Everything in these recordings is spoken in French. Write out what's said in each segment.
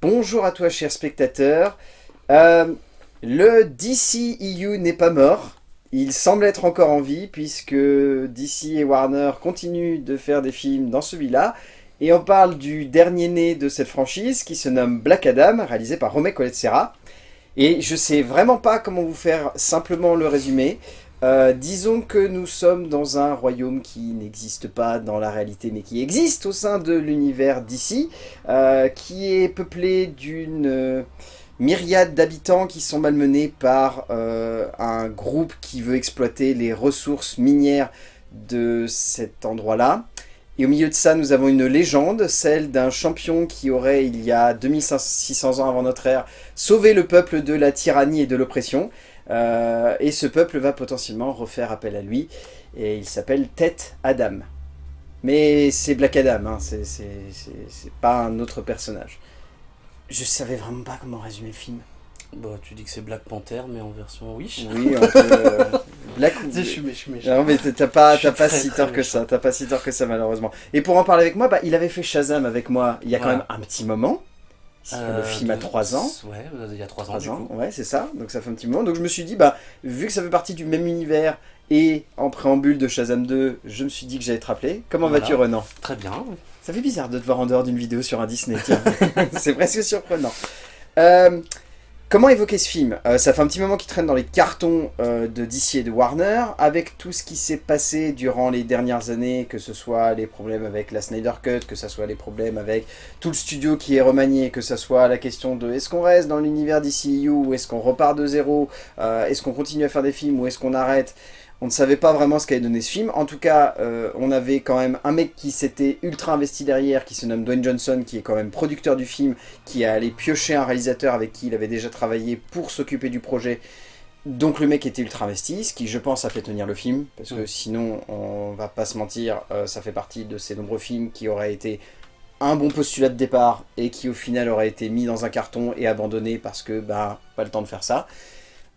Bonjour à toi, cher spectateur. Euh, le DCEU n'est pas mort. Il semble être encore en vie, puisque DC et Warner continuent de faire des films dans celui-là. Et on parle du dernier né de cette franchise, qui se nomme Black Adam, réalisé par Romé Colette Serra. Et je sais vraiment pas comment vous faire simplement le résumé. Euh, disons que nous sommes dans un royaume qui n'existe pas dans la réalité, mais qui existe au sein de l'univers d'ici, euh, qui est peuplé d'une euh, myriade d'habitants qui sont malmenés par un groupe qui veut exploiter les ressources minières de cet endroit-là. Et au milieu de ça, nous avons une légende, celle d'un champion qui aurait, il y a 2600 ans avant notre ère, sauvé le peuple de la tyrannie et de l'oppression. Euh, et ce peuple va potentiellement refaire appel à lui. Et il s'appelle Tête Adam. Mais c'est Black Adam, hein, c'est pas un autre personnage. Je savais vraiment pas comment résumer le film. Bah, tu dis que c'est Black Panther, mais en version Wish. Oui, peut... Euh, Black... je suis méchant. Non, mais t'as pas, pas si tort que ça, t'as pas si tort que ça, malheureusement. Et pour en parler avec moi, bah, il avait fait Shazam avec moi il y a quand même un petit moment. Euh, le film a 3 ans. Ouais, il y a 3 ans. ans. Ouais, c'est ça. Donc ça fait un petit moment. Donc je me suis dit, bah, vu que ça fait partie du même univers et en préambule de Shazam 2, je me suis dit que j'allais te rappeler. Comment vas-tu, Renan? Très bien. Ça fait bizarre de te voir en dehors d'une vidéo sur un Disney, tiens. c'est presque surprenant. Euh, Comment évoquer ce film euh, Ça fait un petit moment qu'il traîne dans les cartons euh, de DC et de Warner, avec tout ce qui s'est passé durant les dernières années, que ce soit les problèmes avec la Snyder Cut, que ce soit les problèmes avec tout le studio qui est remanié, que ce soit la question de est-ce qu'on reste dans l'univers DCU ou est-ce qu'on repart de zéro, euh, est-ce qu'on continue à faire des films ou est-ce qu'on arrête on ne savait pas vraiment ce qu'allait donner ce film. En tout cas, euh, on avait quand même un mec qui s'était ultra investi derrière, qui se nomme Dwayne Johnson, qui est quand même producteur du film, qui a allé piocher un réalisateur avec qui il avait déjà travaillé pour s'occuper du projet. Donc le mec était ultra investi, ce qui je pense a fait tenir le film, parce que sinon, on va pas se mentir, euh, ça fait partie de ces nombreux films qui auraient été un bon postulat de départ et qui au final auraient été mis dans un carton et abandonnés parce que bah pas le temps de faire ça.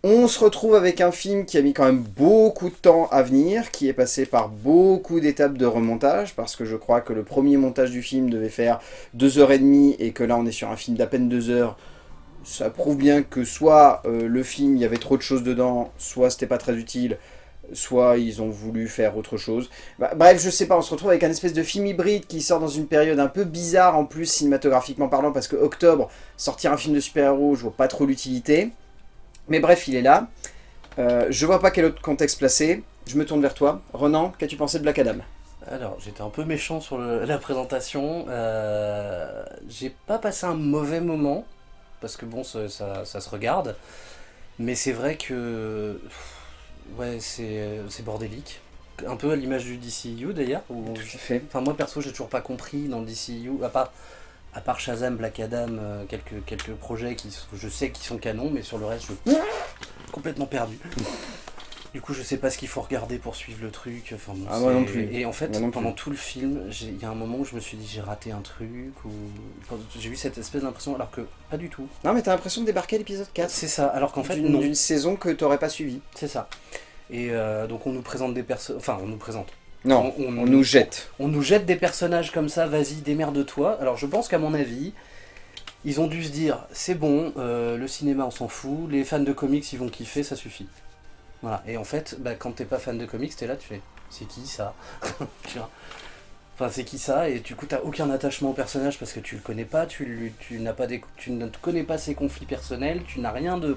On se retrouve avec un film qui a mis quand même beaucoup de temps à venir, qui est passé par beaucoup d'étapes de remontage, parce que je crois que le premier montage du film devait faire 2h30 et que là on est sur un film d'à peine 2 heures. Ça prouve bien que soit euh, le film, il y avait trop de choses dedans, soit c'était pas très utile, soit ils ont voulu faire autre chose. Bah, bref, je sais pas, on se retrouve avec un espèce de film hybride qui sort dans une période un peu bizarre en plus cinématographiquement parlant, parce que octobre, sortir un film de super-héros, je vois pas trop l'utilité. Mais bref, il est là. Euh, je vois pas quel autre contexte placer. Je me tourne vers toi. Renan, qu'as-tu pensé de Black Adam? Alors, j'étais un peu méchant sur la présentation. Euh, j'ai pas passé un mauvais moment, parce que bon, ça, se regarde. Mais c'est vrai que... Ouais, c'est bordélique. Un peu à l'image du DCU d'ailleurs. Tout à fait. Enfin, moi perso, j'ai toujours pas compris dans le DCU, à part à part Shazam, Black Adam, euh, quelques, quelques projets qui je sais qui sont canons, mais sur le reste, je suis complètement perdu. Du coup, je sais pas ce qu'il faut regarder pour suivre le truc. Enfin, ah, moi non plus. Et en fait, pendant tout le film, il y a un moment où je me suis dit j'ai raté un truc, ou j'ai eu cette espèce d'impression, alors que pas du tout. Non, mais t'as l'impression de débarquer à l'épisode 4. C'est ça, alors qu'en fait, D'une saison que t'aurais pas suivi. C'est ça. Et euh, donc, on nous présente des personnes. Enfin, on nous présente. Non, on, nous jette. On nous jette des personnages comme ça, vas-y, démerde-toi. Alors je pense qu'à mon avis, ils ont dû se dire, c'est bon, euh, le cinéma on s'en fout, les fans de comics ils vont kiffer, ça suffit. Voilà, et en fait, bah, quand t'es pas fan de comics, t'es là, tu fais, c'est qui ça Enfin, c'est qui ça Et du coup, t'as aucun attachement au personnage parce que tu le connais pas, tu, tu, pas des, tu ne connais pas ses conflits personnels, tu n'as rien de...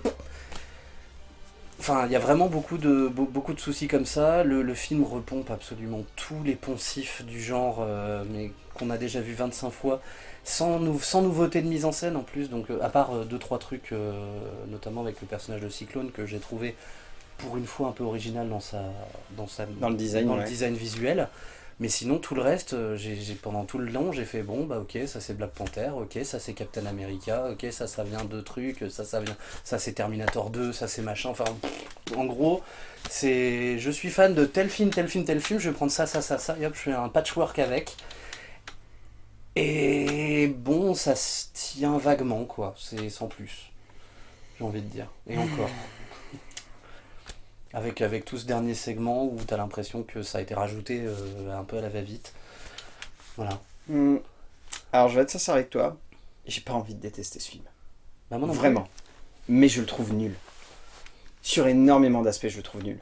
Enfin, il y a vraiment beaucoup de, beaucoup de soucis comme ça. Le, film repompe absolument tous les poncifs du genre, euh, mais qu'on a déjà vu 25 fois, sans, nou sans nouveauté de mise en scène en plus. Donc, euh, à part 2 euh, deux trois trucs, notamment avec le personnage de Cyclone, que j'ai trouvé pour une fois un peu original dans, sa, dans, sa, dans le design, dans le design visuel. Mais sinon, tout le reste, euh, j'ai pendant tout le long, j'ai fait bon, bah ok, ça c'est Black Panther, ok, ça c'est Captain America, ok, ça ça vient de trucs, ça ça vient, ça c'est Terminator 2, ça c'est machin, enfin, en gros, c'est, je suis fan de tel film, tel film, tel film, je vais prendre ça, ça, ça, ça, et hop, je fais un patchwork avec. Et bon, ça se tient vaguement, quoi, c'est sans plus, j'ai envie de dire, et encore. Avec, avec tout ce dernier segment où tu as l'impression que ça a été rajouté euh, un peu à la va-vite. Voilà. Hmm. Alors je vais être sincère avec toi. j'ai pas envie de détester ce film. Bah, moi non plus. Vraiment. Mais je le trouve nul. Sur énormément d'aspects, je le trouve nul.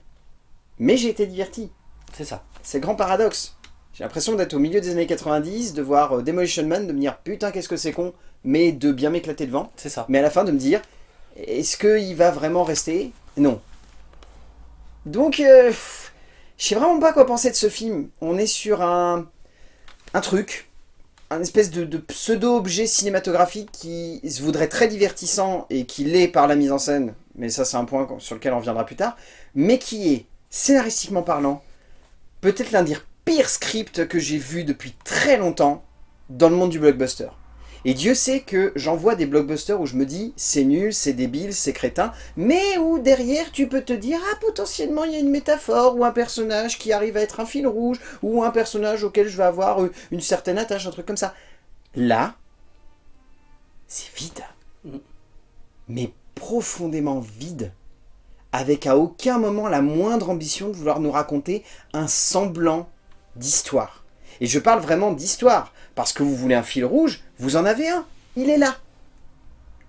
Mais j'ai été diverti. C'est ça. C'est le grand paradoxe. J'ai l'impression d'être au milieu des années 90, de voir euh, Demolition Man, de me dire putain qu'est-ce que c'est con, mais de bien m'éclater devant. C'est ça. Mais à la fin de me dire, est-ce qu'il va vraiment rester? Non. Donc, euh, je sais vraiment pas quoi penser de ce film. On est sur un, truc, un espèce de, de pseudo-objet cinématographique qui se voudrait très divertissant et qui l'est par la mise en scène, mais ça c'est un point sur lequel on reviendra plus tard, mais qui est, scénaristiquement parlant, peut-être l'un des pires scripts que j'ai vu depuis très longtemps dans le monde du blockbuster. Et Dieu sait que j'en vois des blockbusters où je me dis c'est nul, c'est débile, c'est crétin, mais où derrière tu peux te dire ah potentiellement il y a une métaphore ou un personnage qui arrive à être un fil rouge ou un personnage auquel je vais avoir euh, une certaine attache, un truc comme ça. Là, c'est vide. Mm. Mais profondément vide. Avec à aucun moment la moindre ambition de vouloir nous raconter un semblant d'histoire. Et je parle vraiment d'histoire, parce que vous voulez un fil rouge, vous en avez un, il est là.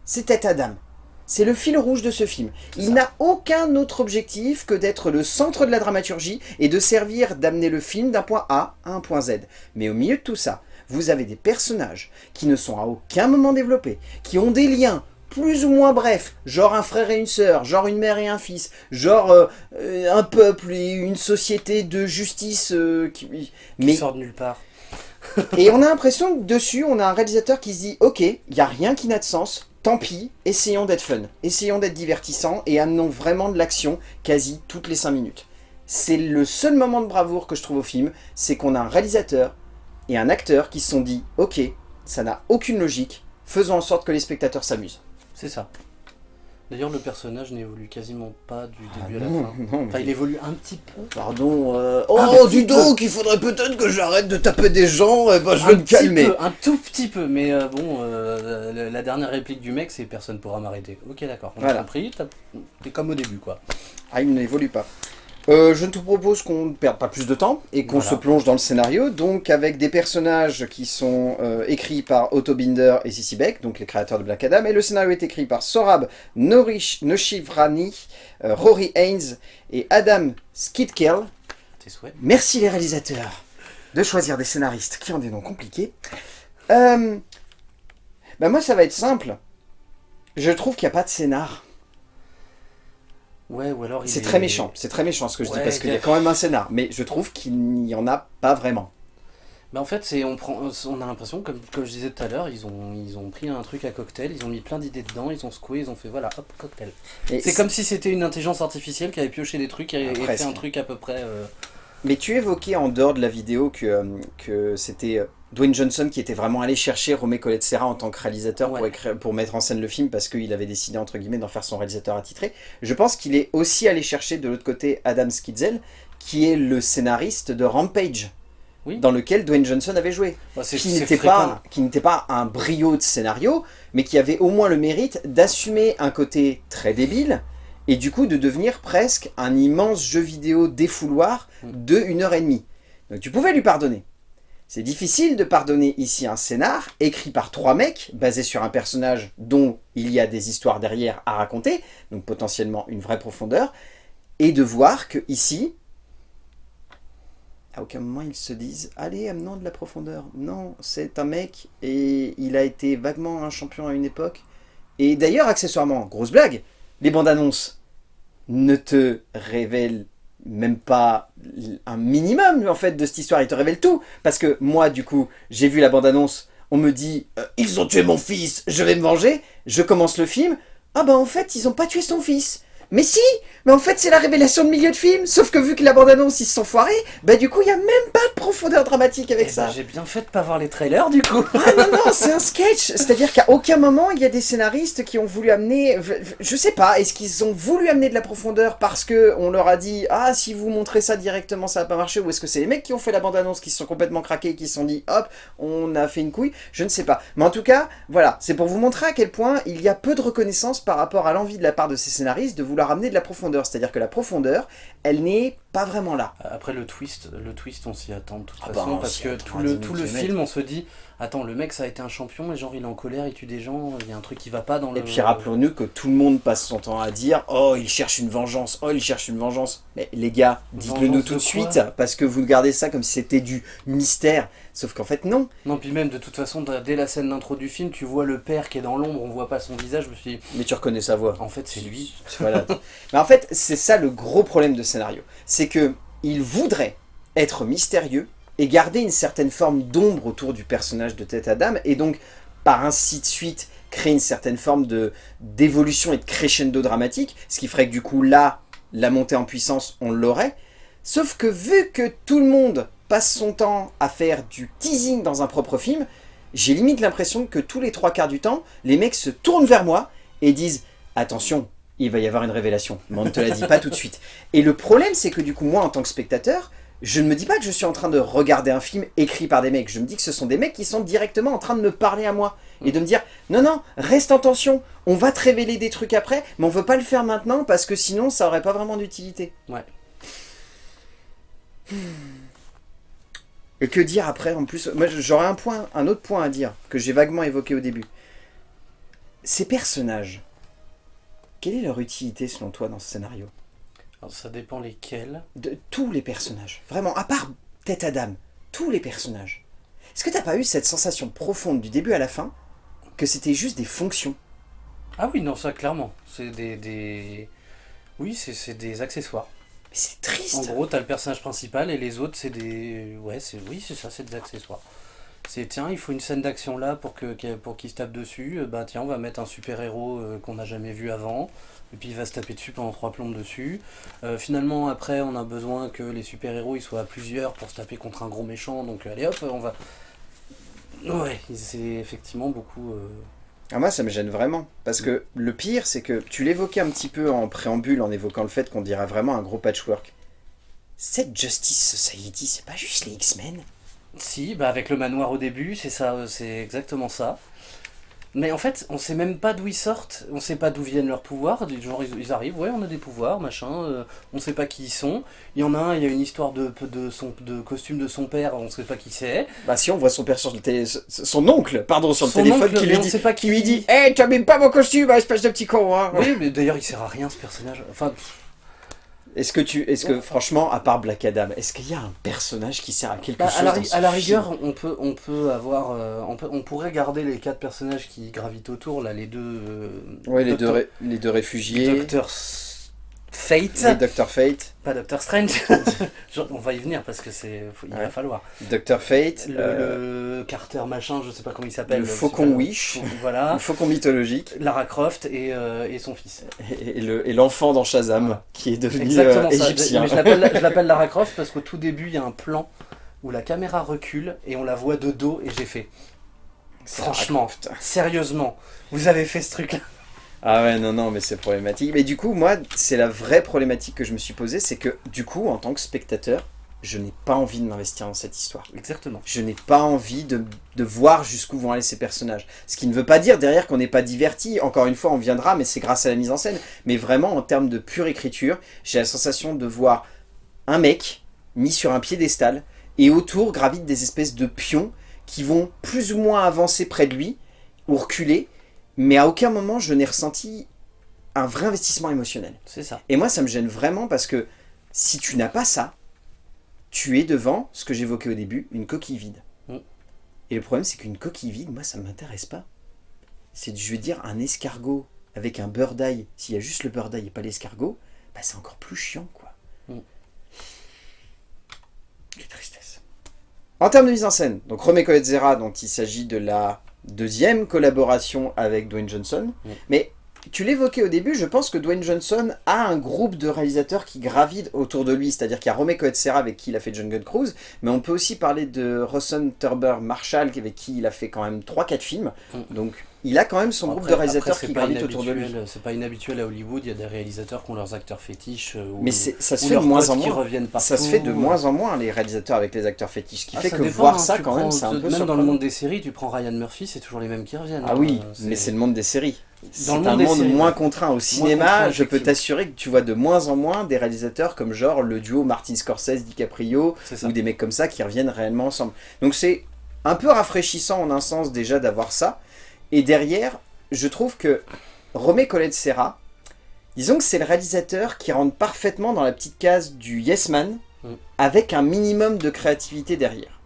C'était Adam. C'est le fil rouge de ce film. Il n'a aucun autre objectif que d'être le centre de la dramaturgie et de servir d'amener le film d'un point A à un point Z. Mais au milieu de tout ça, vous avez des personnages qui ne sont à aucun moment développés, qui ont des liens plus ou moins brefs, genre un frère et une sœur, genre une mère et un fils, genre euh, euh, un peuple et une société de justice euh, qui... Qui Mais sort de nulle part. et on a l'impression que dessus, on a un réalisateur qui se dit « Ok, il n'y a rien qui n'a de sens, tant pis, essayons d'être fun, essayons d'être divertissants et amenons vraiment de l'action quasi toutes les 5 minutes. » C'est le seul moment de bravoure que je trouve au film, c'est qu'on a un réalisateur et un acteur qui se sont dit « Ok, ça n'a aucune logique, faisons en sorte que les spectateurs s'amusent. C'est ça. D'ailleurs, le personnage n'évolue quasiment pas du Ah début à la non, fin. non, Enfin, mais- il évolue un petit peu. Pardon, euh, Un oh petit dis donc, il faudrait peut-être que j'arrête de taper des gens, eh ben, je un vais me petit calmer. peu, un tout petit peu, mais euh, bon, euh, la, dernière réplique du mec, c'est personne pourra m'arrêter. Ok, d'accord, on a Voilà. compris, t'as- t'es comme au début, quoi. Ah, il n'évolue pas. Euh, je te propose qu'on ne perde pas plus de temps et qu'on Voilà. se plonge dans le scénario, donc avec des personnages qui sont euh, écrits par Otto Binder et Sissy Beck, donc les créateurs de Black Adam, et le scénario est écrit par Sorab Norish, Noshivrani, euh, Rory Haynes et Adam Skidkel. Merci les réalisateurs de choisir des scénaristes qui ont des noms compliqués. Euh, bah moi ça va être simple. Je trouve qu'il n'y a pas de scénar. Ouais, ou alors C'est est- très méchant, c'est très méchant ce que je dis parce qu'il y a quand même un scénar, mais je trouve qu'il n'y en a pas vraiment. Bah en fait, on prend, on a l'impression, comme, comme je disais tout à l'heure, ils ont, ils ont pris un truc à cocktail, ils ont mis plein d'idées dedans, ils ont secoué, ils ont fait voilà, hop, cocktail. C'est comme si c'était une intelligence artificielle qui avait pioché des trucs et, et Ah, fait un truc à peu près. euh, Mais tu évoquais en dehors de la vidéo que, euh, que c'était euh, Dwayne Johnson qui était vraiment allé chercher Romé Colette Serra en tant que réalisateur pour, écrire, pour mettre en scène le film parce qu'il avait décidé entre guillemets d'en faire son réalisateur attitré. Je pense qu'il est aussi allé chercher de l'autre côté Adam Skidzel qui est le scénariste de Rampage Oui. dans lequel Dwayne Johnson avait joué. bah, qui n'était pas, qui n'était pas un brio de scénario, mais qui avait au moins le mérite d'assumer un côté très débile, et du coup de devenir presque un immense jeu vidéo défouloir Mm. de une heure et demie. Donc tu pouvais lui pardonner. C'est difficile de pardonner ici un scénar écrit par trois mecs, basé sur un personnage dont il y a des histoires derrière à raconter, donc potentiellement une vraie profondeur, et de voir que ici, à aucun moment ils se disent « Allez, amenons de la profondeur ». Non, c'est un mec et il a été vaguement un champion à une époque. Et d'ailleurs, accessoirement, grosse blague, les bandes annonces ne te révèlent même pas un minimum en fait de cette histoire, ils te révèlent tout. Parce que moi, du coup, j'ai vu la bande annonce, on me dit euh, Ils ont tué mon fils, je vais me venger ». Je commence le film, ah bah en fait, ils ont pas tué son fils. Mais si Mais en fait, c'est la révélation de milieu de film, sauf que vu que la bande-annonce, ils se sont foirés, bah du coup, il y a même pas de profondeur dramatique avec Eh ça. ben, J'ai bien fait de pas voir les trailers du coup. Ah non, non, c'est un sketch. C'est-à-dire qu'à aucun moment, il y a des scénaristes qui ont voulu amener... je- Je sais pas, est-ce qu'ils ont voulu amener de la profondeur parce que on leur a dit « Ah, si vous montrez ça directement, ça va pas marcher » ou est-ce que c'est les mecs qui ont fait la bande-annonce, qui se sont complètement craqués, et qui se sont dit « Hop, on a fait une couille ?» Je ne sais pas. Mais en tout cas, voilà, c'est pour vous montrer à quel point il y a peu de reconnaissance par rapport à l'envie de la part de ces scénaristes de vouloir amener de la profondeur. C'est-à-dire que la profondeur, elle n'est pas vraiment là. Après le twist, le twist on s'y attend de toute Ah bah, façon on parce que tout à le, 10 tout le kilomètres. film on se dit attends le mec ça a été un champion et genre il est en colère, il tue des gens, il y a un truc qui va pas dans le... Et puis rappelons-nous que tout le monde passe son temps à dire Oh, il cherche une vengeance, oh, il cherche une vengeance. Mais les gars, dites-le nous tout de suite, parce que vous gardez ça comme si c'était du mystère. Sauf qu'en fait, non. Non puis même de toute façon dès la scène d'intro du film tu vois le père qui est dans l'ombre, on voit pas son visage, je me suis dit Mais tu reconnais sa voix. en fait c'est lui. Voilà. Mais en fait, c'est ça le gros problème de scénario. C'est que il voudrait être mystérieux et garder une certaine forme d'ombre autour du personnage de Tête Adam et donc par ainsi de suite créer une certaine forme d'évolution et de crescendo dramatique, ce qui ferait que du coup là, la montée en puissance, on l'aurait. Sauf que vu que tout le monde passe son temps à faire du teasing dans un propre film, j'ai limite l'impression que tous les trois quarts du temps, les mecs se tournent vers moi et disent « Attention, il va y avoir une révélation, mais on ne te la dit pas tout de suite. » Et le problème, c'est que du coup, moi, en tant que spectateur, je ne me dis pas que je suis en train de regarder un film écrit par des mecs. Je me dis que ce sont des mecs qui sont directement en train de me parler à moi. Et de me dire, non, non, reste en tension, on va te révéler des trucs après, mais on veut pas le faire maintenant parce que sinon, ça aurait pas vraiment d'utilité. Ouais. Et que dire après en plus? Moi j'aurais un point, un autre point à dire que j'ai vaguement évoqué au début. Ces personnages, quelle est leur utilité selon toi dans ce scénario? Alors ça dépend lesquels. De tous les personnages, vraiment, à part Tête Adam, tous les personnages. Est-ce que t'as pas eu cette sensation profonde du début à la fin que c'était juste des fonctions? Ah oui non ça clairement, c'est des, des... Oui c'est des accessoires. Mais c'est En triste gros, t'as le personnage principal et les autres, c'est des. Ouais, c'est oui, c'est ça, c'est des accessoires. C'est tiens, il faut une scène d'action là pour que pour qu'il se tape dessus. euh, Bah tiens, on va mettre un super héros qu'on n'a jamais vu avant. Et puis il va se taper dessus pendant trois plombes dessus. Euh, finalement, après, on a besoin que les super héros ils soient à plusieurs pour se taper contre un gros méchant. Donc allez hop, on va. Ouais, c'est effectivement beaucoup. euh, Ah, moi, ça me gêne vraiment. Parce que le pire, c'est que tu l'évoquais un petit peu en préambule en évoquant le fait qu'on dirait vraiment un gros patchwork. Cette Justice Society, c'est pas juste les X-Men? Si, bah avec le manoir au début, c'est ça, euh, c'est exactement ça. Mais en fait, on sait même pas d'où ils sortent, on sait pas d'où viennent leurs pouvoirs, genre ils, ils arrivent, ouais on a des pouvoirs, machin, euh, on sait pas qui ils sont. Il y en a un, il y a une histoire de, de, son, de costume de son père, on sait pas qui c'est. Bah si on voit son père sur le télé... Son oncle, pardon, sur le Son téléphone oncle, qui lui on dit... sait pas Qui lui dit Hé, tu même pas mon costume, hein, espèce de petit con hein. Oui, mais d'ailleurs il sert à rien ce personnage. Enfin, pff, Est-ce que tu... Est-ce que, franchement, à part Black Adam, est-ce qu'il y a un personnage qui sert à quelque bah, chose à, la, dans ri- ce à la film rigueur, on peut, on peut avoir, euh, on, peut, on pourrait garder les quatre personnages qui gravitent autour, là, les deux. euh, Ouais, les deux, Docteur- les deux réfugiés, Docteur Fate. Fate, Pas Doctor Strange. On va y venir parce que c'est, il Ouais. va falloir. Dr Fate, Le, euh, le Carter machin, je sais pas comment il s'appelle. le Faucon super- Wish, Voilà. le faucon mythologique, Lara Croft et, euh, et son fils. et, et le- et l'enfant dans Shazam, Voilà. qui est devenu Exactement euh, ça. égyptien. Mais je l'appelle, je l'appelle Lara Croft parce qu'au tout début, il y a un plan où la caméra recule et on la voit de dos et j'ai fait. Franchement, sérieusement, vous avez fait ce truc-là. Ah ouais, non, non, mais c'est problématique. Mais du coup, moi, c'est la vraie problématique que je me suis posée, c'est que, du coup, en tant que spectateur, je n'ai pas envie de m'investir dans cette histoire. Exactement. Je n'ai pas envie de, de voir jusqu'où vont aller ces personnages. Ce qui ne veut pas dire derrière qu'on n'est pas diverti. Encore une fois, on viendra, mais c'est grâce à la mise en scène. Mais vraiment, en termes de pure écriture, j'ai la sensation de voir un mec mis sur un piédestal et autour gravitent des espèces de pions qui vont plus ou moins avancer près de lui ou reculer. Mais à aucun moment, je n'ai ressenti un vrai investissement émotionnel. C'est ça. Et moi, ça me gêne vraiment parce que si tu n'as pas ça, tu es devant, ce que j'évoquais au début, une coquille vide. Mm. Et le problème, c'est qu'une coquille vide, moi, ça ne m'intéresse pas. C'est, je veux dire, un escargot avec un beurre d'ail. S'il y a juste le beurre d'ail et pas l'escargot, bah, c'est encore plus chiant, quoi. Mm. Quelle tristesse. En termes de mise en scène, donc Romeo et Zera, dont il s'agit de la deuxième collaboration avec Dwayne Johnson. Mais tu l'évoquais au début, je pense que Dwayne Johnson a un groupe de réalisateurs qui gravitent autour de lui, c'est-à-dire qu'il y a Romeo Coetzera avec qui il a fait Jungle Cruise, mais on peut aussi parler de Rawson Turber Marshall avec qui il a fait quand même 3-4 films, donc il a quand même son groupe de réalisateurs après, qui gravitent autour de lui. inhabituel- C'est pas inhabituel à Hollywood, il y a des réalisateurs qui ont leurs acteurs fétiches. euh, ou- Mais ça se fait de moins en moins. partout. Ça se fait de moins en moins les réalisateurs avec les acteurs fétiches, ce qui Ah, fait que dépend, voir hein, ça quand même c'est un peu Même dans le monde des séries, tu prends Ryan Murphy, c'est toujours les mêmes qui reviennent. Ah hein, oui, euh, mais c'est le monde des séries. c'est un monde séries, moins ouais. contraint. Au cinéma, contraint, je peux t'assurer que tu vois de moins en moins des réalisateurs comme genre le duo Martin Scorsese, DiCaprio, C'est ça. ou des mecs comme ça qui reviennent réellement ensemble. Donc c'est un peu rafraîchissant en un sens déjà d'avoir ça. Et derrière, je trouve que Romé Colette Serra, disons que c'est le réalisateur qui rentre parfaitement dans la petite case du Yes Man, Mm. avec un minimum de créativité derrière.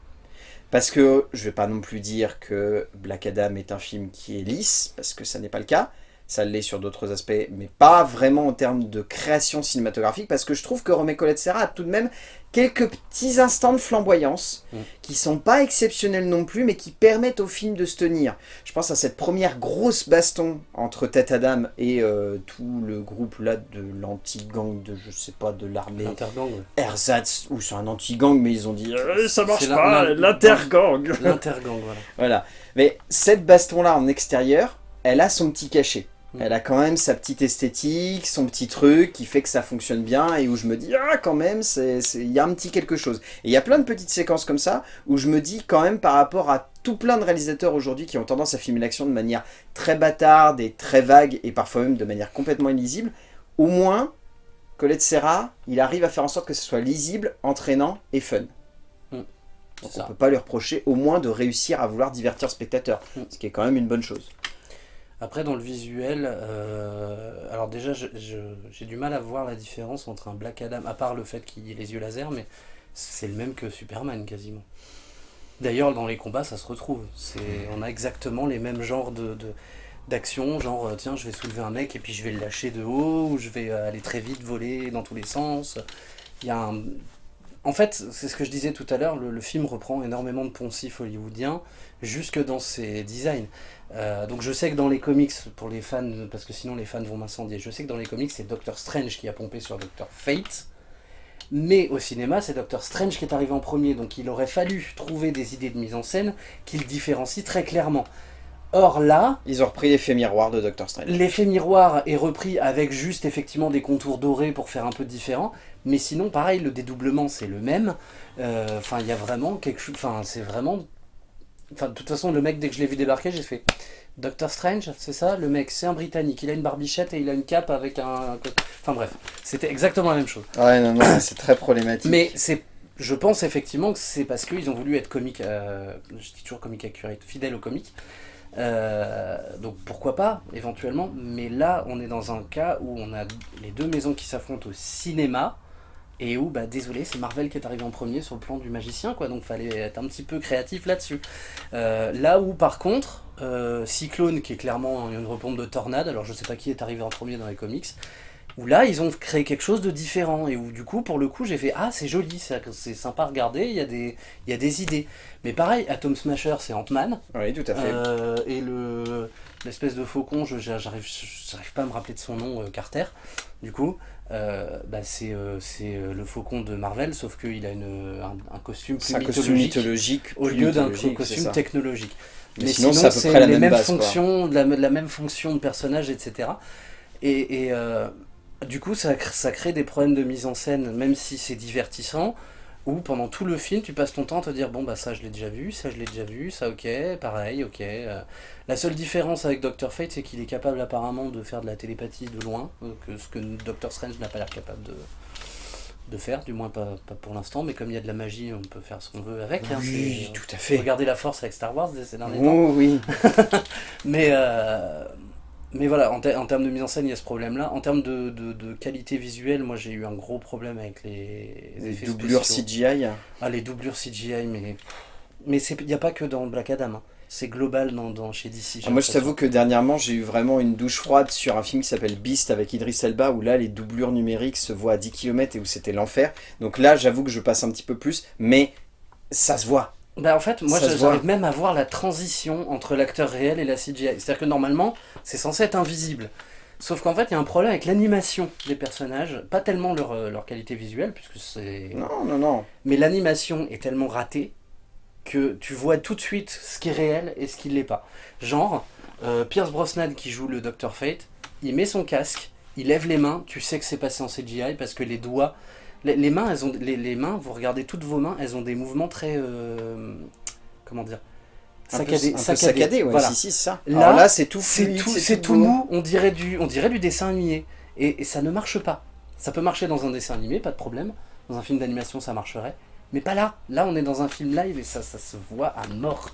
Parce que je vais pas non plus dire que Black Adam est un film qui est lisse, parce que ça n'est pas le cas. Ça l'est sur d'autres aspects, mais pas vraiment en termes de création cinématographique, parce que je trouve que Romé Colette Serra a tout de même quelques petits instants de flamboyance, Mm. qui sont pas exceptionnels non plus, mais qui permettent au film de se tenir. Je pense à cette première grosse baston entre Tête Adam et euh, tout le groupe là de l'anti-gang de, je sais pas, de l'armée L'intergang, ouais. Ersatz, ou c'est un anti-gang, mais ils ont dit Euh, ça marche pas, l'intergang. L'intergang, voilà. Voilà. Mais cette baston-là en extérieur, elle a son petit cachet. Mm. Elle a quand même sa petite esthétique, son petit truc qui fait que ça fonctionne bien et où je me dis, ah quand même, il y a un petit quelque chose. Et il y a plein de petites séquences comme ça où je me dis quand même par rapport à tout plein de réalisateurs aujourd'hui qui ont tendance à filmer l'action de manière très bâtarde et très vague et parfois même de manière complètement illisible, au moins, Colette Serra, il arrive à faire en sorte que ce soit lisible, entraînant et fun. Mm. Donc on ça. peut pas lui reprocher au moins de réussir à vouloir divertir le spectateur, Mm. ce qui est quand même une bonne chose. Après, dans le visuel, euh, alors déjà, j'ai du mal à voir la différence entre un Black Adam, à part le fait qu'il ait les yeux laser, mais c'est le même que Superman quasiment. D'ailleurs, dans les combats, ça se retrouve. On a exactement les mêmes genres de, d'action, genre euh, tiens, je vais soulever un mec et puis je vais le lâcher de haut, ou je vais euh, aller très vite, voler dans tous les sens. En fait, c'est ce que je disais tout à l'heure, le, le film reprend énormément de poncifs hollywoodiens, jusque dans ses designs. Euh, donc je sais que dans les comics, pour les fans, parce que sinon les fans vont m'incendier, je sais que dans les comics c'est Doctor Strange qui a pompé sur Doctor Fate, mais au cinéma c'est Doctor Strange qui est arrivé en premier, donc il aurait fallu trouver des idées de mise en scène qui le différencient très clairement. Or là, Ils ont repris l'effet miroir de Doctor Strange. L'effet miroir est repris avec juste effectivement des contours dorés pour faire un peu différent, mais sinon pareil, le dédoublement c'est le même. Euh, Enfin, il y a vraiment quelque chose. Enfin, c'est vraiment. Enfin, de toute façon, le mec dès que je l'ai vu débarquer, j'ai fait Doctor Strange, c'est ça? Le mec, c'est un Britannique. Il a une barbichette et il a une cape avec un. Enfin bref, c'était exactement la même chose. Ouais, non, non, c'est très problématique. Mais c'est, je pense effectivement que c'est parce qu'ils ont voulu être comique, euh, je dis toujours comique accurate, fidèle au comique. Euh, donc pourquoi pas, éventuellement. Mais là, on est dans un cas où on a les deux maisons qui s'affrontent au cinéma. Et où, bah désolé, c'est Marvel qui est arrivé en premier sur le plan du magicien, quoi. Donc fallait être un petit peu créatif là-dessus. Euh, là où, par contre, euh, Cyclone, qui est clairement une repompe de tornade, alors je sais pas qui est arrivé en premier dans les comics, où là ils ont créé quelque chose de différent et où du coup pour le coup j'ai fait ah c'est joli c'est sympa à regarder il y a des y a des idées mais pareil Atom Smasher c'est Ant-Man Oui, tout à fait. euh, et le l'espèce de faucon je j'arrive pas à me rappeler de son nom euh, Carter du coup euh, bah c'est euh, le faucon de Marvel sauf qu'il a une un, un costume plus un costume mythologique mythologique. au lieu d'un mythologique, costume technologique. Mais Mais, sinon, sinon, c'est à peu c'est près la les même mêmes base, fonctions, de la, de la même fonction de personnage, etc. Et, et, euh, du coup, ça, cr- ça crée des problèmes de mise en scène, même si c'est divertissant, où pendant tout le film, tu passes ton temps à te dire bon bah ça je l'ai déjà vu, ça je l'ai déjà vu, ça ok, pareil, ok. euh. La seule différence avec Doctor Fate, c'est qu'il est capable apparemment de faire de la télépathie de loin, euh, que ce que Doctor Strange n'a pas l'air capable de de faire, du moins pas, pas pour l'instant, mais comme il y a de la magie, on peut faire ce qu'on veut avec. hein, Oui, tout à fait. Regardez la force avec Star Wars ces derniers temps. Oh, oui. Mais, euh, mais voilà, en, ter- en termes de mise en scène, il y a ce problème-là. En termes de, de- de qualité visuelle, moi j'ai eu un gros problème avec les, Les effets doublures spéciaux. CGI. Ah, les doublures CGI, mais mais il n'y a pas que dans Black Adam. hein. C'est global dans, dans- chez DC. Ah, moi, je t'avoue que dernièrement, j'ai eu vraiment une douche froide sur un film qui s'appelle Beast avec Idris Elba, où là, les doublures numériques se voient à 10 km et où c'était l'enfer. Donc là, j'avoue que je passe un petit peu plus, mais ça se voit. Bah en fait, moi j'arrive même à voir la transition entre l'acteur réel et la CGI. C'est-à-dire que normalement, c'est censé être invisible. Sauf qu'en fait, il y a un problème avec l'animation des personnages, pas tellement leur, euh, leur qualité visuelle, puisque c'est... Non, non, non. Mais l'animation est tellement ratée que tu vois tout de suite ce qui est réel et ce qui ne l'est pas. Genre, euh, Pierce Brosnan qui joue le Dr Fate, il met son casque, il lève les mains, tu sais que c'est passé en CGI parce que les doigts, les, les mains, elles ont, les, les mains, vous regardez toutes vos mains, elles ont des mouvements très, euh, comment dire, saccadé, un peu saccadé, saccadé, ouais, voilà. si, si, c'est ça. Là, c'est tout C'est tout, c'est tout beau. mou, on dirait, du, on dirait du dessin animé. Et, et ça ne marche pas. Ça peut marcher dans un dessin animé, pas de problème. Dans un film d'animation, ça marcherait. Mais pas là. Là, on est dans un film live et ça, ça se voit à mort.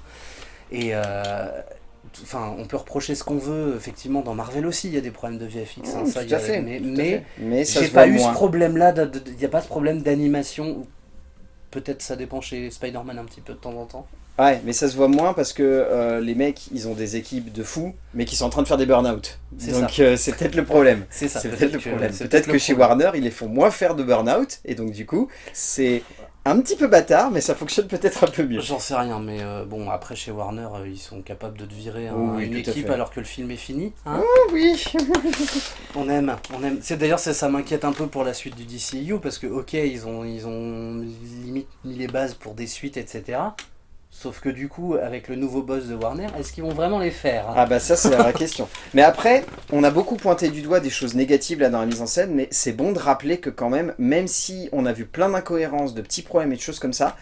Et euh, enfin, on peut reprocher ce qu'on veut. Effectivement, dans Marvel aussi, il y a des problèmes de VFX. hein, Mmh, ça, tout y a- fait. Mais, tout mais j'ai pas eu moins. ce problème-là. de- de- Il n'y a pas ce problème d'animation. Peut-être ça dépend chez Spider-Man un petit peu de temps en temps. Ouais, mais ça se voit moins parce que euh, les mecs, ils ont des équipes de fous, mais qui sont en train de faire des burn-out. Donc euh, c'est peut-être le problème. C'est ça. C'est peut-être le problème. Peut-être que chez. Warner, ils les font moins faire de burn-out, et donc du coup, c'est un petit peu bâtard, mais ça fonctionne peut-être un peu mieux. J'en sais rien, mais euh, bon, après chez Warner, euh, ils sont capables de te virer Oui, une équipe alors que le film est fini. hein. Oh oui on aime, on aime. C'est d'ailleurs ça, ça m'inquiète un peu pour la suite du DCU parce que ok, ils ont, ils ont limite mis les bases pour des suites, etc. Sauf que du coup, avec le nouveau boss de Warner, est-ce qu'ils vont vraiment les faire hein Ah bah ça c'est la vraie question. Mais après, on a beaucoup pointé du doigt des choses négatives là dans la mise en scène, mais c'est bon de rappeler que quand même, même si on a vu plein d'incohérences, de petits problèmes et de choses comme ça,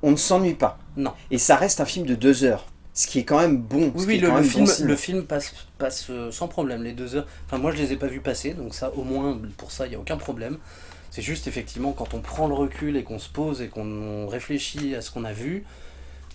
on ne s'ennuie pas. Non. Et ça reste un film de deux heures, ce qui est quand même bon. Oui, oui, le, film, bon le film passe, passe euh, sans problème les deux heures. Enfin, moi, je les ai pas vus passer, donc ça, au moins, pour ça, il n'y a aucun problème. C'est juste, effectivement, quand on prend le recul et qu'on se pose et qu'on réfléchit à ce qu'on a vu,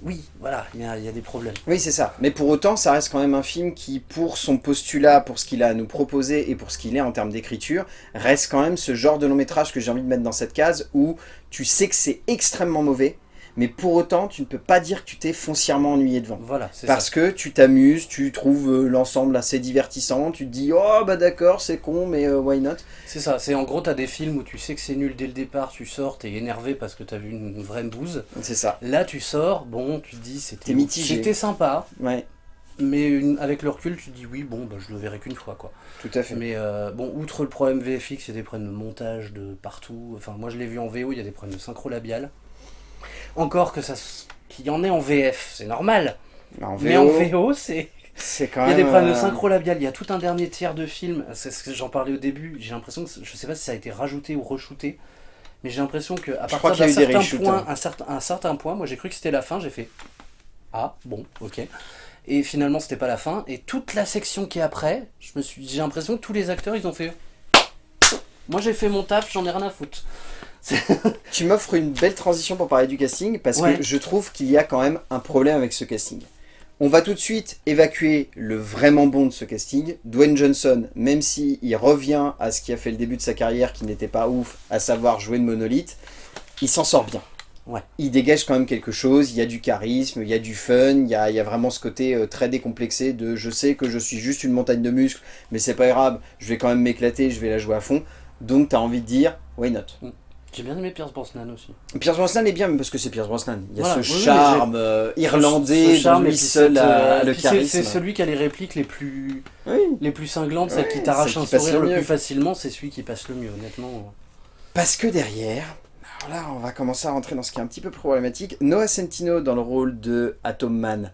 oui, voilà, il y a, des problèmes. Oui, c'est ça. Mais pour autant, ça reste quand même un film qui, pour son postulat, pour ce qu'il a à nous proposer et pour ce qu'il est en termes d'écriture, reste quand même ce genre de long métrage que j'ai envie de mettre dans cette case où tu sais que c'est extrêmement mauvais, mais pour autant, tu ne peux pas dire que tu t'es foncièrement ennuyé devant. Voilà, c'est Parce ça. que tu t'amuses, tu trouves euh, l'ensemble assez divertissant, tu te dis « Oh, bah d'accord, c'est con, mais euh, why not ?» C'est ça, c'est en gros, t'as des films où tu sais que c'est nul dès le départ, tu sors, t'es énervé parce que t'as vu une, vraie bouse. C'est ça. Là, tu sors, bon, tu te dis, c'était mitigé. c'était sympa, Ouais, mais une- avec le recul, tu te dis, oui, bon, bah, je le verrai qu'une fois, quoi. tout à fait. Mais euh, bon, outre le problème VFX, il y a des problèmes de montage de partout. Enfin, moi je l'ai vu en VO, il y a des problèmes de synchro labial. Encore que ça, qu'il y en ait en VF, c'est normal. En Mais en VO, c'est. c'est quand Il y a même... des problèmes de euh, synchro labial. Il y a tout un dernier tiers de film. C'est ce que j'en parlais au début. J'ai l'impression que je sais pas si ça a été rajouté ou re-shooté. Mais j'ai l'impression que à partir d'un certain point, hein. un certain, un certain point, moi j'ai cru que c'était la fin. J'ai fait ah bon, ok. Et finalement c'était pas la fin. Et toute la section qui est après, j'ai l'impression que tous les acteurs ils ont fait. Moi j'ai fait mon taf, j'en ai rien à foutre. Tu m'offres une belle transition pour parler du casting parce Ouais. que je trouve qu'il y a quand même un problème avec ce casting. On va tout de suite évacuer le vraiment bon de ce casting. Dwayne Johnson, même si il revient à ce qui a fait le début de sa carrière qui n'était pas ouf, à savoir jouer de monolithe, il s'en sort bien. Ouais. Il dégage quand même quelque chose, il y a du charisme, il y a du fun, il y a, il y a vraiment ce côté euh, très décomplexé de je sais que je suis juste une montagne de muscles, mais c'est pas grave, je vais quand même m'éclater, je vais la jouer à fond. Donc t'as envie de dire, why not? J'ai bien aimé Pierce Brosnan aussi. Pierce Brosnan est bien, mais parce que c'est Pierce Brosnan. Il y a Voilà, ce oui, charme euh, irlandais, Ce charme dont lui seul a euh, le puis c'est- charisme. C'est celui qui a les répliques les plus, Oui. les plus cinglantes, Ouais, qui t'arrachent celles un qui sourire le plus facilement, c'est celui qui passe le mieux, honnêtement. Parce que derrière, alors là, on va commencer à rentrer dans ce qui est un petit peu problématique. Noah Centino dans le rôle de Atom Man.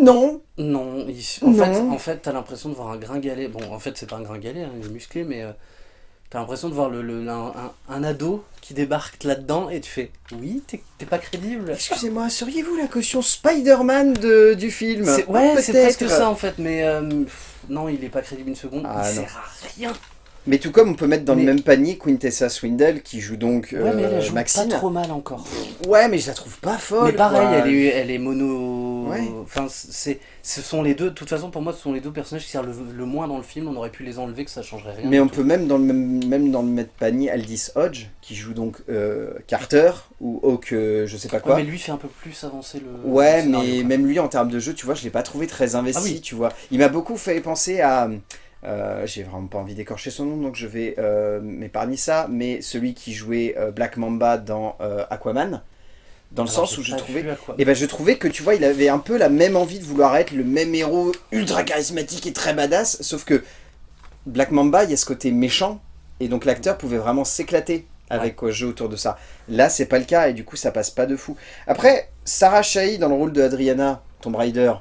Non, Non, il- en Non. fait, en fait t'as l'impression de voir un gringalet. Bon, en fait, c'est pas un gringalet, hein, il est musclé, mais euh, t'as l'impression de voir le, le- un, un- un ado qui débarque là-dedans et tu fais Oui, t'es pas crédible. excusez-moi, seriez-vous la caution Spider-Man de- du film? Ouais, c'est presque ça en fait, mais euh, non, il est pas crédible une seconde, Ah, il non. sert à rien. Mais tout comme on peut mettre dans le même panier Quintessa Swindle qui joue donc Ouais, mais elle euh, joue Maxine. pas trop mal encore. Ouais, mais je la trouve pas folle. Mais pareil, quoi. elle est, elle est mono. Ouais. Enfin, c'est, ce sont les deux. De toute façon, pour moi, ce sont les deux personnages qui servent le, le moins dans le film. On aurait pu les enlever, que ça changerait rien. Mais on tout. peut même dans le même, même dans le même panier Aldis Hodge qui joue donc euh, Carter ou Hawk euh, je sais pas Ouais, quoi. mais lui fait un peu plus avancer le. Ouais, le scénario, mais quoi. même lui en termes de jeu, tu vois, je l'ai pas trouvé très investi, Ah oui. tu vois. Il m'a beaucoup fait penser à. Euh, J'ai vraiment pas envie d'écorcher son nom, donc je vais euh, m'épargner ça. Mais celui qui jouait euh, Black Mamba dans Aquaman, dans le Alors, sens où je trouvais. Et ben je trouvais que tu vois, il avait un peu la même envie de vouloir être le même héros ultra charismatique et très badass, sauf que Black Mamba, il y a ce côté méchant, et donc l'acteur pouvait vraiment s'éclater avec le jeu autour de ça. Là, c'est pas le cas, et du coup, ça passe pas de fou. Après, Sarah Shahi dans le rôle de Adriana, Tomb Raider,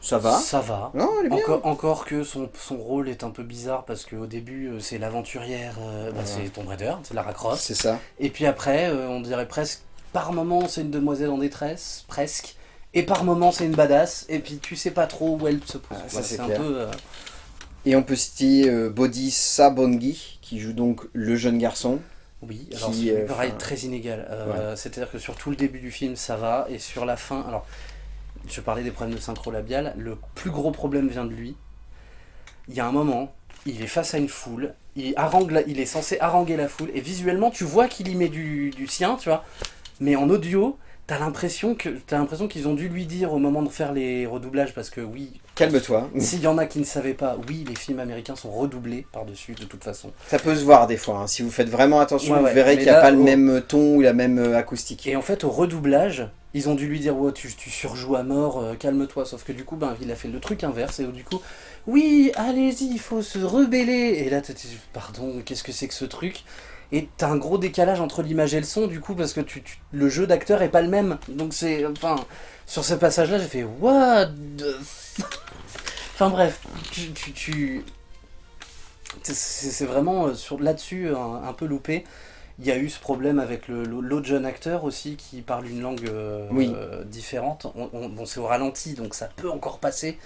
ça va? Ça va. Non, elle est bien. Encore, encore que son, son rôle est un peu bizarre parce qu'au début euh, c'est l'avanturière, euh, bah, Ouais. c'est Tomb Raider, c'est Lara Croft. C'est ça. Et puis après, euh, on dirait presque par moment c'est une demoiselle en détresse, presque, et par moment c'est une badass, et puis tu sais pas trop où elle se pose. Ah, ça, Voilà, c'est un peu... euh, Et on peut citer Bodhi Sabongi, qui joue donc le jeune garçon. Oui, qui, alors c'est pareil, très inégal. Euh, C'est-à-dire que sur tout le début du film, ça va, et sur la fin, alors, je parlais des problèmes de synchro labial, le plus gros problème vient de lui. Il y a un moment, il est face à une foule, il, harangue il est censé haranguer la foule, et visuellement, tu vois qu'il y met du, du sien, tu vois, mais en audio, t'as l'impression qu'ils ont dû lui dire au moment de faire les redoublages, parce que oui, Calme-toi. s'il y en a qui ne savaient pas, oui, les films américains sont redoublés par-dessus, de toute façon. Ça peut se voir des fois. hein. Si vous faites vraiment attention, Ouais, vous ouais. verrez qu'il n'y a là, pas le même ton ou la même euh, acoustique. Et en fait, au redoublage, ils ont dû lui dire ouais, tu, tu surjoues à mort, euh, calme-toi. Sauf que du coup, ben, il a fait le truc inverse. Et du coup, oui, allez-y, il faut se rebeller. Et là, t'es- pardon, qu'est-ce que c'est que ce truc? Et t'as un gros décalage entre l'image et le son, du coup, parce que tu, tu- le jeu d'acteur est pas le même. Donc c'est. Enfin, sur ce passage-là, j'ai fait what the Enfin bref, tu. tu, tu- c'est vraiment euh, là-dessus un peu loupé. Il y a eu ce problème avec le- l'autre jeune acteur aussi qui parle une langue euh, Oui. différente. On- on- bon, c'est au ralenti, donc ça peut encore passer.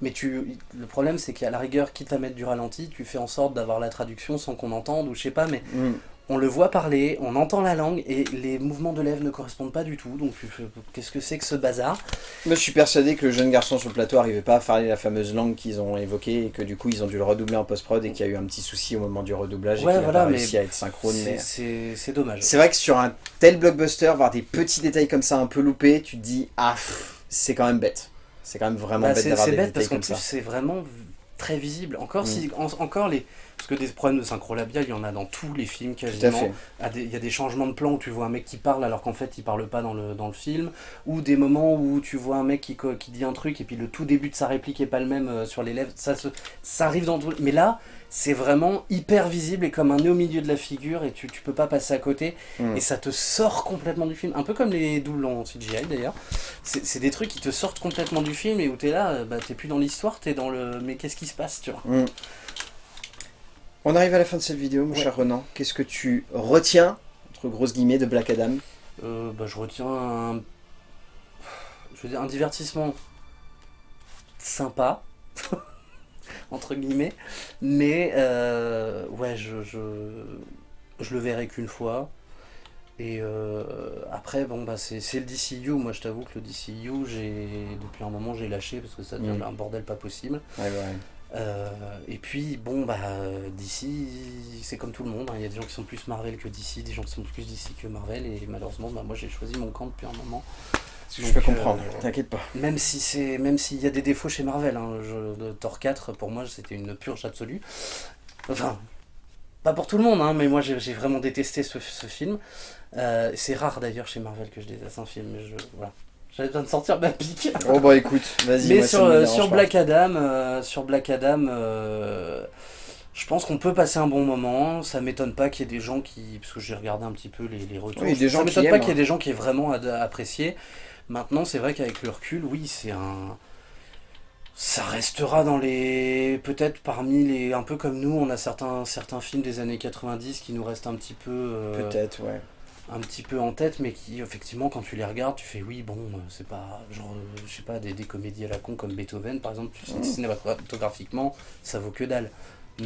Mais tu, le problème, c'est qu'à la rigueur, quitte à mettre du ralenti, tu fais en sorte d'avoir la traduction sans qu'on entende, ou je sais pas, mais Mm. On le voit parler, on entend la langue, et les mouvements de lèvres ne correspondent pas du tout. Donc, qu'est-ce que c'est que ce bazar? Moi, je suis persuadé que le jeune garçon sur le plateau n'arrivait pas à parler la fameuse langue qu'ils ont évoquée et que du coup, ils ont dû le redoubler en post-prod et qu'il y a eu un petit souci au moment du redoublage Ouais, et qu'il voilà, a pas mais réussi à être synchrone. C'est- mais- C'est c'est dommage. C'est vrai que sur un tel blockbuster, voir des petits détails comme ça un peu loupés, tu te dis, ah, c'est quand même bête. C'est quand même vraiment Bah, bête c'est d'avoir c'est des bête parce détails qu'en comme plus ça. c'est vraiment très visible. Encore Mm. si, en- encore les, parce que des problèmes de synchro labial, il y en a dans tous les films quasiment. Il y a des changements de plan où tu vois un mec qui parle alors qu'en fait il parle pas dans le, dans le film, ou des moments où tu vois un mec qui, qui dit un truc et puis le tout début de sa réplique est pas le même euh, sur les lèvres. Ça, se- ça arrive dans tout. Mais là, c'est vraiment hyper visible et comme un nez au milieu de la figure et tu, tu peux pas passer à côté Mm. et ça te sort complètement du film. Un peu comme les doubles en CGI d'ailleurs. C'est des trucs qui te sortent complètement du film et où t'es là, euh, bah, t'es plus dans l'histoire, t'es dans le. Mais qu'est-ce qui se passe, tu vois? Mm. On arrive à la fin de cette vidéo, mon Ouais. cher Renan. Qu'est-ce que tu retiens, entre grosses guillemets, de Black Adam? Euh, bah, je retiens un. Je veux dire, un divertissement sympa, entre guillemets, mais euh, ouais, je, je, je le verrai qu'une fois. Et euh, après, bon, bah, c'est le DCU. Moi, je t'avoue que le DCU, j'ai depuis un moment, j'ai lâché parce que ça devient Mm. un bordel pas possible. Ouais, ouais. Euh, et puis, bon, bah, d'ici, c'est comme tout le monde. hein. Il y a des gens qui sont plus Marvel que DC, des gens qui sont plus DC que Marvel. Et malheureusement, bah, moi, j'ai choisi mon camp depuis un moment. Je peux Donc, comprendre, euh, t'inquiète pas. Même si c'est, même s'il y a des défauts chez Marvel, hein, je- de Thor 4, pour moi, c'était une purge absolue. Enfin, pas pour tout le monde, hein, mais moi, j'ai j'ai vraiment détesté ce, ce film. Euh, c'est rare d'ailleurs chez Marvel que je déteste un film, mais je, voilà. J'avais besoin de sortir ma pique. Oh bah écoute, vas-y. Mais moi, ça sur, me euh, dérange sur. Black Adam, euh, sur Black Adam, euh, je pense qu'on peut passer un bon moment. Ça m'étonne pas qu'il y ait des gens qui, parce que j'ai regardé un petit peu les, les retours. Oui, des gens ça m'étonne pas qu'il y ait hein. des gens qui aient vraiment apprécié. Maintenant, c'est vrai qu'avec le recul, oui, c'est un. Ça restera dans les. Peut-être parmi les. Un peu comme nous, on a certains, certains films des années 90 qui nous restent un petit peu. euh, Peut-être, ouais. Un petit peu en tête, mais qui, effectivement, quand tu les regardes, tu fais oui, bon, euh, c'est pas, genre, euh, je sais pas, des, des comédies à la con comme Beethoven, par exemple, tu sais que cinématographiquement, ça vaut que dalle.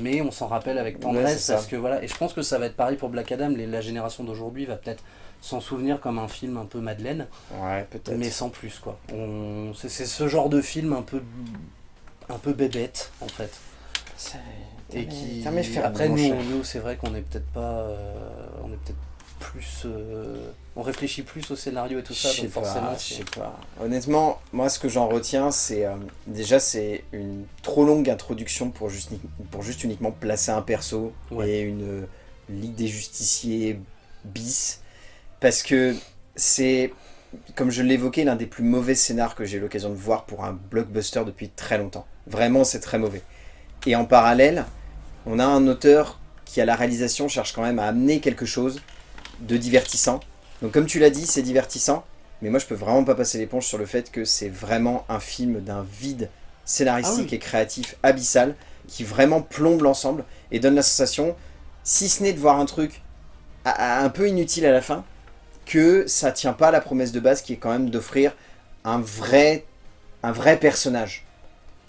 Mais on s'en rappelle avec tendresse, parce que voilà, et je pense que ça va être pareil pour Black Adam, les- la génération d'aujourd'hui va peut-être s'en souvenir comme un film un peu Madeleine, Ouais, mais sans plus, quoi. On, c'est, c'est ce genre de film un peu, un peu bébête, en fait. Et qui, après nous, c'est vrai qu'on est peut-être pas, euh, on est peut-être plus, euh, on réfléchit plus au scénario et tout ça, Je sais forcément. pas, je c'est- sais pas. Honnêtement, moi ce que j'en retiens, c'est euh, déjà c'est une trop longue introduction pour juste, pour juste uniquement placer un perso Ouais. et une euh, ligue des justiciers bis, parce que c'est, comme je l'évoquais, l'un des plus mauvais scénars que j'ai eu l'occasion de voir pour un blockbuster depuis très longtemps. Vraiment, c'est très mauvais. Et en parallèle, on a un auteur qui à la réalisation cherche quand même à amener quelque chose de divertissant. Donc comme tu l'as dit, c'est divertissant, mais moi je peux vraiment pas passer l'éponge sur le fait que c'est vraiment un film d'un vide scénaristique Ah oui. et créatif abyssal qui vraiment plombe l'ensemble et donne la sensation, si ce n'est de voir un truc à- à- un peu inutile à la fin, que ça tient pas à la promesse de base qui est quand même d'offrir un vrai, un vrai personnage.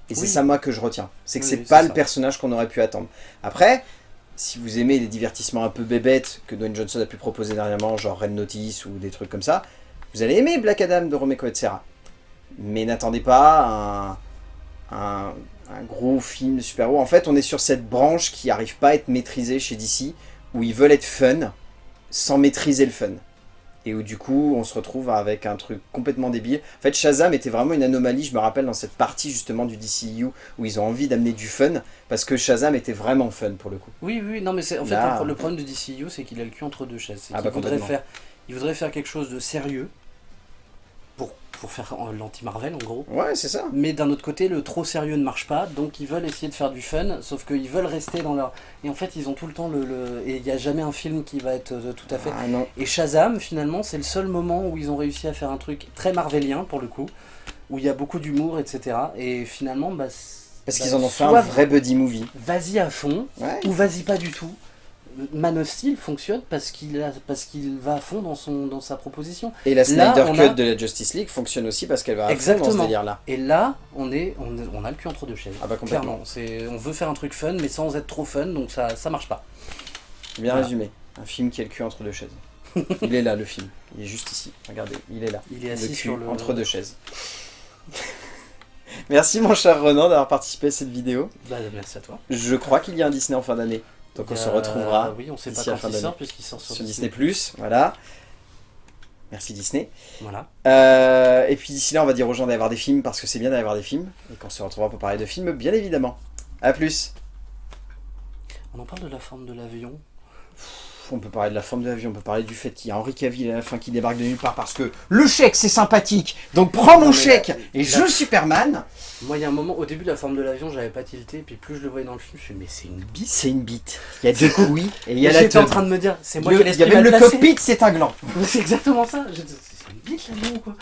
Et c'est ça moi que je retiens. C'est que Oui, c'est pas le personnage qu'on aurait pu attendre. Après, si vous aimez les divertissements un peu bébêtes que Dwayne Johnson a pu proposer dernièrement, genre Red Notice ou des trucs comme ça, vous allez aimer Black Adam de Romeco et Serra. Mais n'attendez pas un, un, un gros film de super-héros. En fait, on est sur cette branche qui n'arrive pas à être maîtrisée chez DC, où ils veulent être fun sans maîtriser le fun. Et où du coup, on se retrouve avec un truc complètement débile. En fait, Shazam était vraiment une anomalie, je me rappelle, dans cette partie justement du DCU, où ils ont envie d'amener du fun, parce que Shazam était vraiment fun pour le coup. Oui, oui, non, mais en fait Là, le, problème de DCU, c'est qu'il a le cul entre deux chaises. C'est Ah qu'il bah, voudrait complètement. faire, il voudrait faire quelque chose de sérieux pour, pour faire euh, l'anti-Marvel en gros. Ouais, c'est ça. Mais d'un autre côté, le trop sérieux ne marche pas, donc ils veulent essayer de faire du fun, sauf qu'ils veulent rester dans leur. Et en fait, ils ont tout le temps le. le- Et il n'y a jamais un film qui va être euh, tout à fait. Ah non. Et Shazam, finalement, c'est le seul moment où ils ont réussi à faire un truc très marvelien pour le coup, où il y a beaucoup d'humour, etc. Et finalement, bah. Parce bah, qu'ils en ont fait un vrai buddy movie. Vas-y à fond, Ouais. ou vas-y pas du tout. Man of Steel fonctionne parce qu'il parce qu'il va à fond dans, son, dans sa proposition. Et la Là, Snyder Cut a- de la Justice League fonctionne aussi parce qu'elle va à fond dans ce Exactement. délire-là. Et là, on, est, on, a le cul entre deux chaises. Ah bah complètement. Clairement, c'est, on veut faire un truc fun, mais sans être trop fun, donc ça, ça marche pas. Bien Voilà. résumé. Un film qui a le cul entre deux chaises. il est là, le film. Il est juste ici. Regardez, il est là. Il est Le assis cul sur le. entre deux chaises. Merci mon cher Renan d'avoir participé à cette vidéo. Bah, merci à toi. Je crois qu'il y a un Disney en fin d'année. Donc on se retrouvera Oui, on sait pas quand il sort, puisqu'il sort sur, sur Disney+. Voilà. Merci Disney. Voilà. Euh, et puis d'ici là, on va dire aux gens d'aller voir des films parce que c'est bien d'aller voir des films. Et qu'on se retrouvera pour parler de films, bien évidemment. A plus. On en parle de la forme de l'avion. On peut parler de la forme de l'avion, on peut parler du fait qu'il y a Henri Cavill à la fin qui débarque de nulle part parce que le chèque c'est sympathique, donc prends mon chèque et joue Superman. Moi, il y a un moment, au début de la forme de l'avion, j'avais pas tilté, puis plus je le voyais dans le film, je me suis dit, mais c'est une bite. C'est une bite. Il y a deux couilles et il y a la J'étais en train de me dire, c'est moi qui ai Il y a l'esprit même le cockpit, c'est un gland. C'est exactement ça. C'est une bite l'avion, quoi.